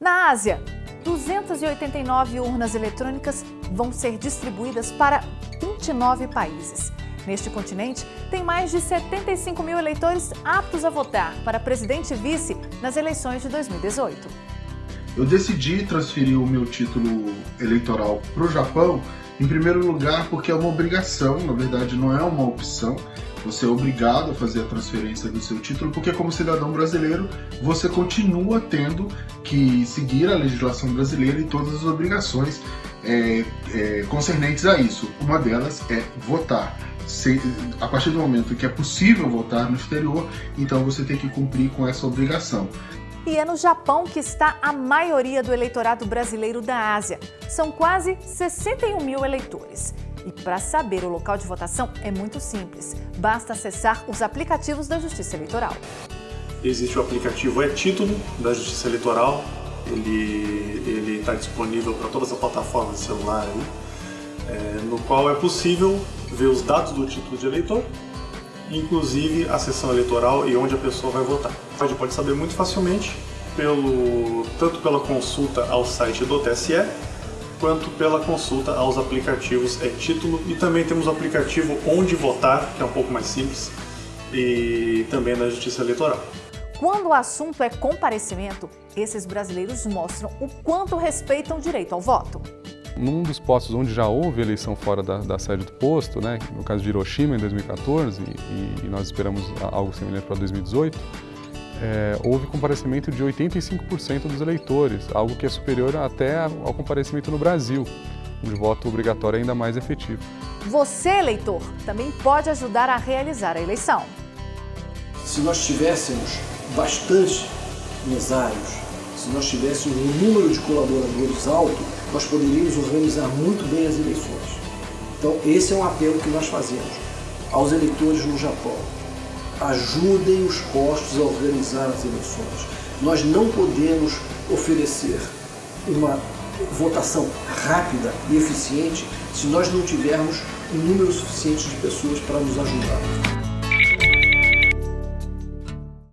Na Ásia, 289 urnas eletrônicas vão ser distribuídas para 29 países. Neste continente, tem mais de 75 mil eleitores aptos a votar para presidente e vice nas eleições de 2018. Eu decidi transferir o meu título eleitoral para o Japão, em primeiro lugar porque é uma obrigação, na verdade não é uma opção, você é obrigado a fazer a transferência do seu título, porque como cidadão brasileiro, você continua tendo que seguir a legislação brasileira e todas as obrigações é, é, concernentes a isso. Uma delas é votar. Se, a partir do momento que é possível votar no exterior, então você tem que cumprir com essa obrigação. E é no Japão que está a maioria do eleitorado brasileiro da Ásia. São quase 61 mil eleitores. E para saber o local de votação é muito simples. Basta acessar os aplicativos da Justiça Eleitoral. Existe o aplicativo É Título da Justiça Eleitoral. Ele está disponível para todas as plataformas de celular aí, é, no qual é possível ver os dados do título de eleitor, inclusive a sessão eleitoral e onde a pessoa vai votar. Pode, pode saber muito facilmente, pelo, tanto pela consulta ao site do TSE, quanto pela consulta aos aplicativos é título e também temos o aplicativo Onde Votar, que é um pouco mais simples, e também na Justiça Eleitoral. Quando o assunto é comparecimento, esses brasileiros mostram o quanto respeitam o direito ao voto. Num dos postos onde já houve eleição fora da, da sede do posto, né, no caso de Hiroshima em 2014, e, e nós esperamos algo semelhante para 2018, é, houve comparecimento de 85% dos eleitores, algo que é superior até ao comparecimento no Brasil, onde o voto obrigatório é ainda mais efetivo. Você, eleitor, também pode ajudar a realizar a eleição. Se nós tivéssemos bastante mesários, se nós tivéssemos um número de colaboradores alto, nós poderíamos organizar muito bem as eleições. Então, esse é um apelo que nós fazemos aos eleitores no Japão ajudem os postos a organizar as eleições. Nós não podemos oferecer uma votação rápida e eficiente se nós não tivermos um número suficiente de pessoas para nos ajudar.